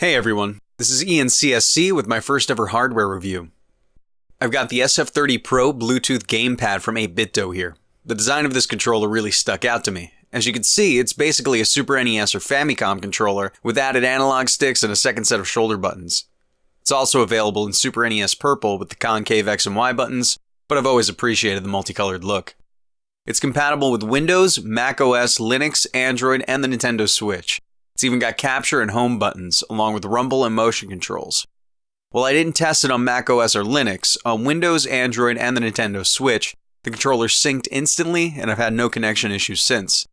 Hey everyone, this is Ian CSC with my first ever hardware review. I've got the SF30 Pro Bluetooth gamepad from 8BitDo here. The design of this controller really stuck out to me. As you can see, it's basically a Super NES or Famicom controller with added analog sticks and a second set of shoulder buttons. It's also available in Super NES Purple with the concave X and Y buttons, but I've always appreciated the multicolored look. It's compatible with Windows, Mac OS, Linux, Android, and the Nintendo Switch. It's even got capture and home buttons, along with rumble and motion controls. While I didn't test it on Mac OS or Linux, on Windows, Android, and the Nintendo Switch, the controller synced instantly, and I've had no connection issues since.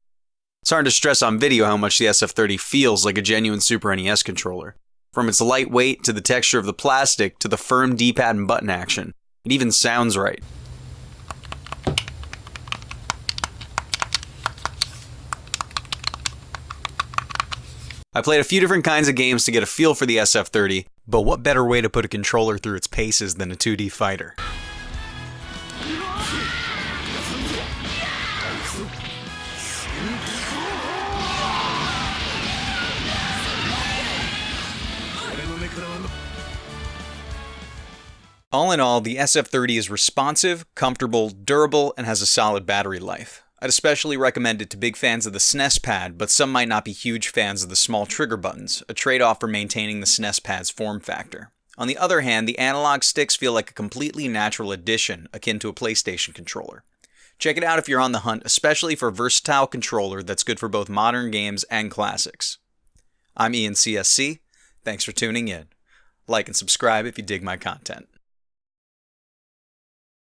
It's hard to stress on video how much the SF30 feels like a genuine Super NES controller. From its lightweight to the texture of the plastic to the firm D-pad and button action, it even sounds right. I played a few different kinds of games to get a feel for the SF30, but what better way to put a controller through its paces than a 2D fighter? All in all, the SF30 is responsive, comfortable, durable, and has a solid battery life. I'd especially recommend it to big fans of the SNES pad, but some might not be huge fans of the small trigger buttons, a trade-off for maintaining the SNES pad's form factor. On the other hand, the analog sticks feel like a completely natural addition, akin to a PlayStation controller. Check it out if you're on the hunt, especially for a versatile controller that's good for both modern games and classics. I'm Ian CSC. Thanks for tuning in. Like and subscribe if you dig my content.